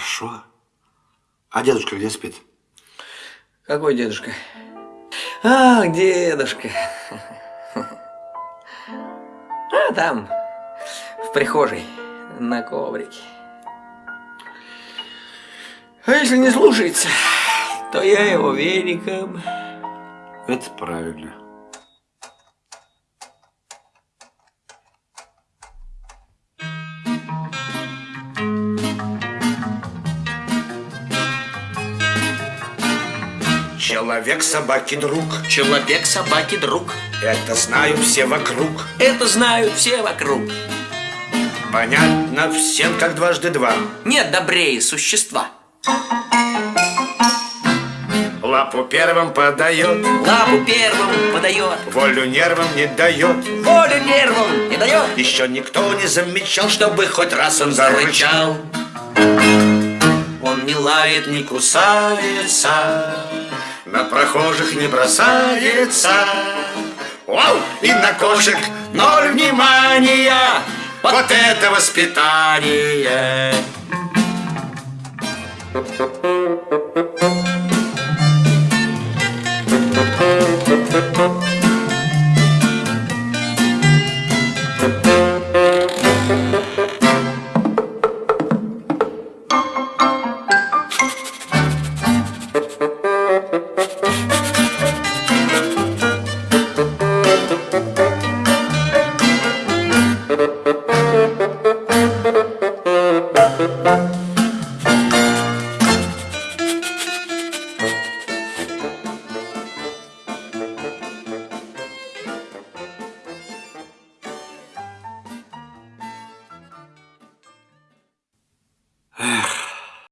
Хорошо. А дедушка где спит? Какой дедушка? А, дедушка. А, там, в прихожей, на коврике. А если не слушается, то я его веником. Это правильно. Человек собаки друг, Человек собаки друг. это знают все вокруг. Это знают все вокруг. Понятно всем, как дважды два. Нет добрее существа. Лапу первым подает, Лапу первым подает. волю нервам не дает. Волю нервам не дает. Еще никто не замечал, чтобы хоть раз он зарычал. Он не лает, не Кусается, на прохожих не бросается. Вау! И на кошек ноль внимания. Вот это воспитание! Ugh.